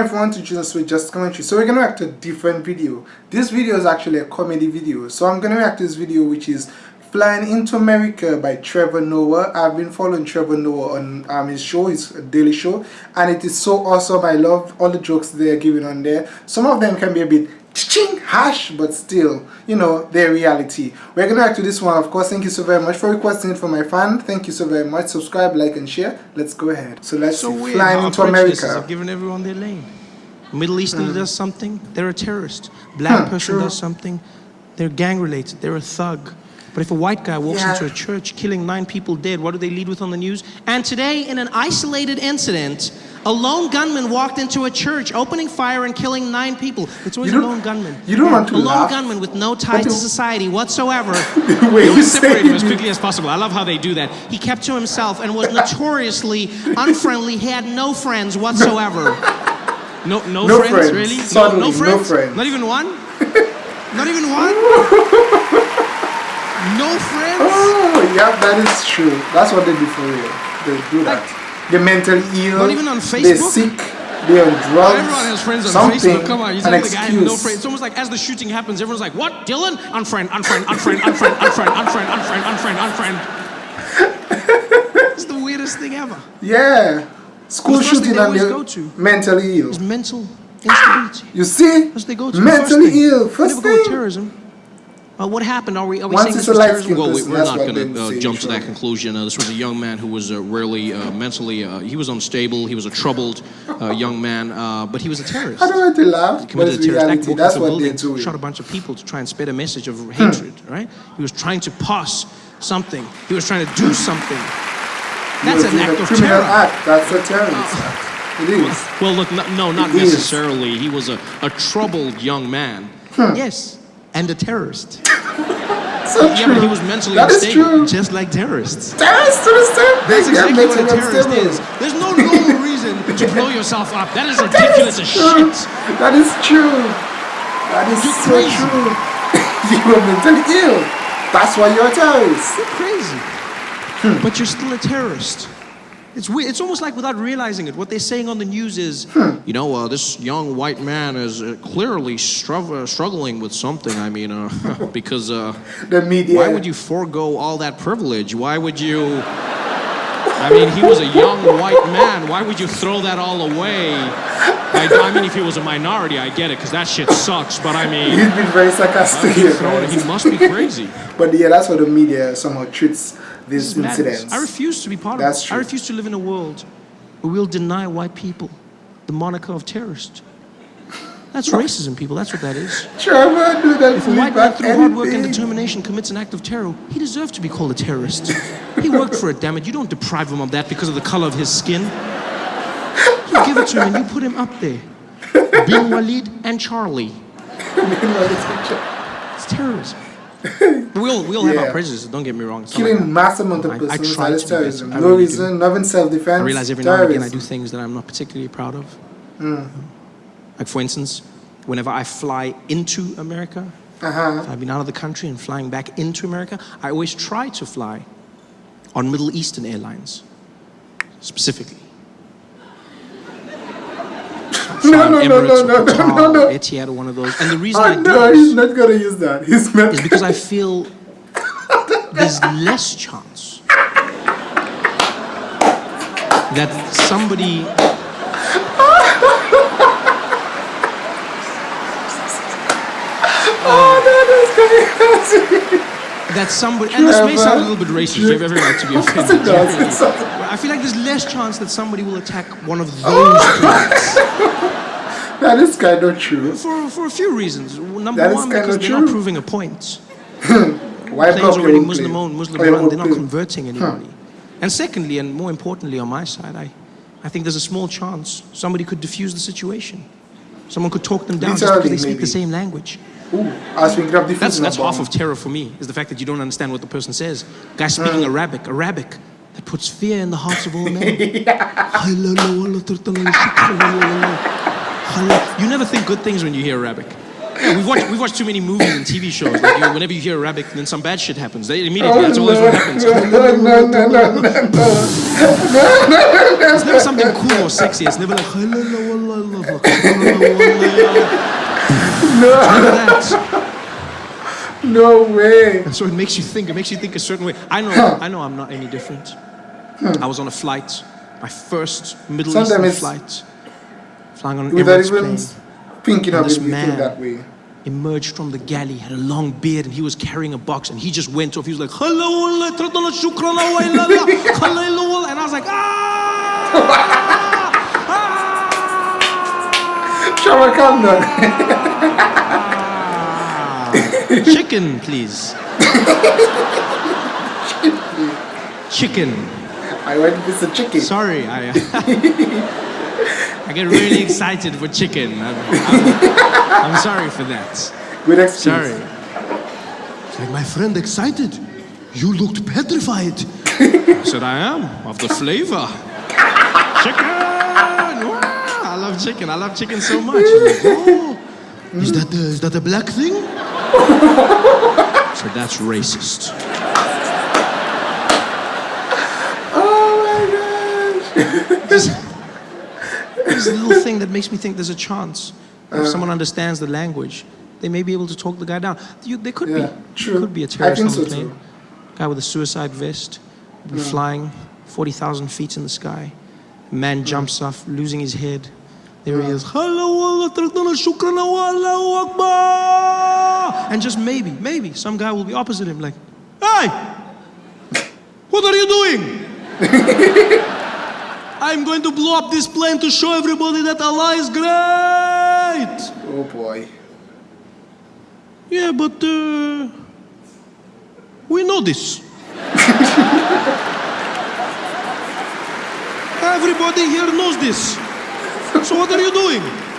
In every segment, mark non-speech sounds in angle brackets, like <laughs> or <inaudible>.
everyone to Jesus with Just Commentary. So we're gonna react to a different video. This video is actually a comedy video. So I'm gonna react to this video which is Flying into America by Trevor Noah. I've been following Trevor Noah on um, his show, his daily show, and it is so awesome. I love all the jokes they're giving on there. Some of them can be a bit ching harsh but still you know their reality. We're gonna react to this one of course. Thank you so very much for requesting it from my fan. Thank you so very much. Subscribe like and share. Let's go ahead. So let's so see flying into america. given everyone their lane. Middle eastern mm. does something they're a terrorist. Black huh, person true. does something they're gang related they're a thug. But if a white guy walks yeah. into a church killing nine people dead, what do they lead with on the news? And today, in an isolated incident, a lone gunman walked into a church, opening fire and killing nine people. It's always a lone gunman. You don't want to A lone laugh. gunman with no ties to society whatsoever. <laughs> Wait, he was separated as quickly as possible. I love how they do that. He kept to himself and was notoriously unfriendly. He had no friends whatsoever. No, no, no friends, friends, really? Suddenly, no, no friends? No friends. Not even one? <laughs> Not even one? <laughs> No friends? Oh, yeah, that is true. That's what they do for real. They do that. Like, they're mentally ill. Not even on Facebook? They're sick. They're on drugs. Everyone has friends on something, Facebook. Come on, you say the guy no friends. It's almost like as the shooting happens, everyone's like, what? Dylan? Unfriend, unfriend, unfriend, unfriend, unfriend, unfriend, unfriend, unfriend, unfriend. it's the weirdest thing ever. Yeah. School shooting and they're go to mentally ill. It's mental ah! instability. You see? That's they go to. Mentally ill. First thing. Go terrorism. Uh, what happened? Are we, are we saying this was terrorism? Well, we, are not going to uh, jump to that conclusion. Uh, this was a young man who was uh, rarely uh, mentally, uh, he was unstable, he was a troubled young man, but he was a terrorist. I don't want to laugh, he committed a terrorist act, that's what building, they're shot a bunch of people to try and spread a message of hmm. hatred, right? He was trying to pass something. He was trying to do something. That's an act of terror. Act. That's a terrorist act. It is. Well, look, no, no not it necessarily. Is. He was a, a troubled young man. Hmm. Yes, and a terrorist. <laughs> so yeah, true. but he was mentally that unstable, just like terrorists. Terrorists do the same thing. That's exactly what a terrorist is. There's no normal reason to <laughs> blow yourself up. That is ridiculous as shit. That is true. That is you're so crazy. true. <laughs> you are mentally ill. That's why you're a terrorist. You're crazy. Hmm. But you're still a terrorist. It's weird. It's almost like without realizing it, what they're saying on the news is, hmm. you know, uh, this young white man is uh, clearly stru uh, struggling with something. I mean, uh, <laughs> because uh, the media. Why would you forego all that privilege? Why would you? I mean, he was a young white man. Why would you throw that all away? I, I mean, if he was a minority, I get it, because that shit sucks. But I mean, he's been very sarcastic here. He must be crazy. <laughs> but yeah, that's what the media somehow treats these incidents. I refuse to be part That's of it. True. I refuse to live in a world where we'll deny white people the moniker of terrorist. That's racism, people. That's what that is. Trevor, do that if a white man through hard work and determination commits an act of terror, he deserves to be called a terrorist. he worked for it, damn it. You don't deprive him of that because of the color of his skin. You give it to him and you put him up there. Bin Walid and Charlie. <laughs> it's terrorism <laughs> we all, we all yeah. have our prejudices, don't get me wrong. Killing like massive amount of persons, I, I is terrorism. No really reason, nothing self-defense, I realize every terrorism. now and again I do things that I'm not particularly proud of. Mm. Like for instance, whenever I fly into America, uh -huh. I've been out of the country and flying back into America, I always try to fly on Middle Eastern Airlines, specifically. No, no, no, no, no, no, no, no. Etihad or one of those. And the reason oh, I no, he's not gonna use that. He's not. Is because I <laughs> feel there's less chance that somebody. oh, that is crazy. That somebody, and this may sound a little bit racist, you have every right to be <laughs> offended. I feel like there's less chance that somebody will attack one of oh, those planes. <laughs> That is kind of true. For, for a few reasons. Number that one, because they're true. not proving a point. <laughs> Why Planes already Muslim owned, Muslim run, they're not converting anybody. Huh. And secondly, and more importantly on my side, I, I think there's a small chance somebody could diffuse the situation. Someone could talk them down just because they speak maybe. the same language. Ooh, that's, that's half of terror for me, is the fact that you don't understand what the person says. Guy speaking uh. Arabic, Arabic, that puts fear in the hearts of all men. You never think good things when you hear Arabic. Yeah, we've watched, we've watched too many movies and TV shows. Like, you know, whenever you hear Arabic, then some bad shit happens. They immediately, Oh, that's always what happens. no, no, no, no, no, no. It's never something cool or sexy. It's never like, that. No way. And so it makes you think. It makes you think a certain way. I know. I know. I'm not any different. I was on a flight, my first Middle Sometimes Eastern flight, flying on Emirates even plane. thinking of this man- that way. Emerged from the galley, had a long beard, and he was carrying a box, and he just went off. He was like, "Hello, Allah, tradana shukran, wa illa <laughs> Allah, and I was like, "Ah!" <laughs> down. Ah. Chicken, please. <laughs> Chicken. I want to of chicken. Sorry, I. I get really excited for chicken. I'm, I'm, I'm sorry for that. Good excuse. Sorry. It's like my friend excited. You looked petrified. I said I am of the flavor. Chicken. Wow, I love chicken. I love chicken so much. Like, oh, is that the, is that a black thing? I said that's racist. Oh my gosh. There's, there's a little thing that makes me think there's a chance. If uh. someone understands the language, they may be able to talk the guy down. You, there could Yeah, be, true. There could be a terrorist on the so plane. too. Guy with a suicide vest, be flying 40,000 feet in the sky. Man jumps off, losing his head. There he is. Hello, Allah, tardana, shukran, Allahu Akbar. And just maybe, maybe some guy will be opposite him, like, Hey, what are you doing? <laughs> I'm going to blow up this plane to show everybody that Allah is great. Oh boy. Yeah, but uh, we know this. <laughs> Everybody here knows this. So what are you doing?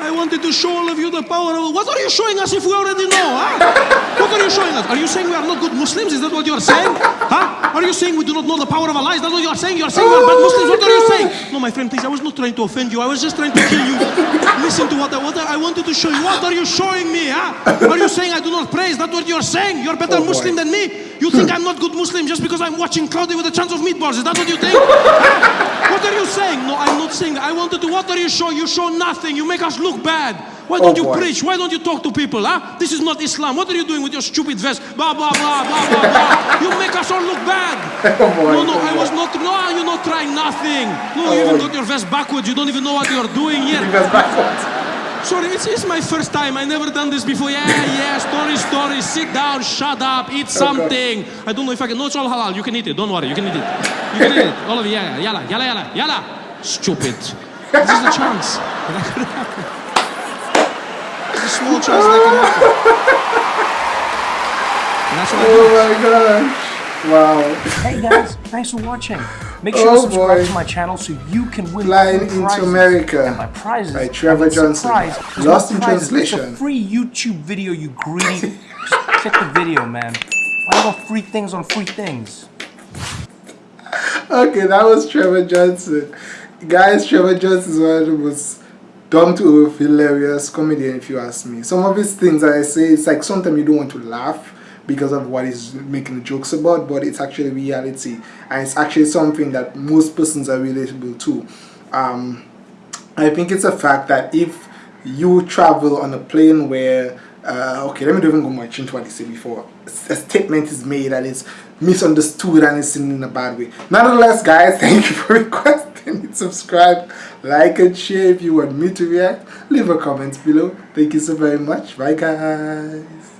I wanted to show all of you the power of. What are you showing us if we already know? Huh? What are you showing us? Are you saying we are not good Muslims? Is that what you are saying? Huh? Are you saying we do not know the power of Allah? Is that what you are saying? You are saying we are bad Muslims? What are you saying? No, my friend, please. I was not trying to offend you. I was just trying to kill you. Listen to what I, what I wanted to show you. What are you showing me? Huh? Are you saying I do not pray? Is that what you are saying? You're better Oh, boy. Muslim than me. You think I'm not good Muslim just because I'm watching Cloudy with a chance of meatballs? Is that what you think? <laughs> What are you saying? No, I'm not saying that. I wanted to. What are you showing? You show nothing. You make us look bad. Why oh, don't Oh, you boy. preach? Why don't you talk to people? Huh? This is not Islam. What are you doing with your stupid vest? Blah blah blah blah blah blah. You make us all look bad. <laughs> Oh boy. No, no, oh I boy. was not. No, you're not trying nothing. No, you Oh, even boy. got your vest backwards. You don't even know what you're doing yet. <laughs> Because backwards. Sorry, it's, it's my first time. I never done this before. Yeah, yeah, story, story. Sit down, shut up, eat something. I don't know if I can. No, it's all halal. You can eat it. Don't worry. You can eat it. You can eat it. All of you. Yeah, yeah. Yalla, yalla, yalla, yalla. Stupid. This is a chance that could happen. There's a small chance that can happen. And <laughs> that's what I do. Oh my gosh. Wow. Hey guys, thanks for watching. Make sure Oh, to subscribe boy. to my channel so you can win Flying into prizes. America And my prizes by Trevor Johnson. Lost in prizes. It's translation. a free YouTube video, you greedy. <laughs> Just check the video, man. Why about free things on free things? Okay, that was Trevor Johnson. Guys, Trevor Johnson is one of the most dumb to hilarious comedian, if you ask me. Some of his things that I say, it's like sometimes you don't want to laugh because of what he's making jokes about, but it's actually reality. And it's actually something that most persons are relatable to. Um, I think it's a fact that if you travel on a plane where, uh, okay, let me even go much into what he said before. A statement is made and it's misunderstood and it's seen in a bad way. Nonetheless, guys, <laughs> thank you for requesting. Subscribe, like, and share if you want me to react. Leave a comment below. Thank you so very much. Bye, guys.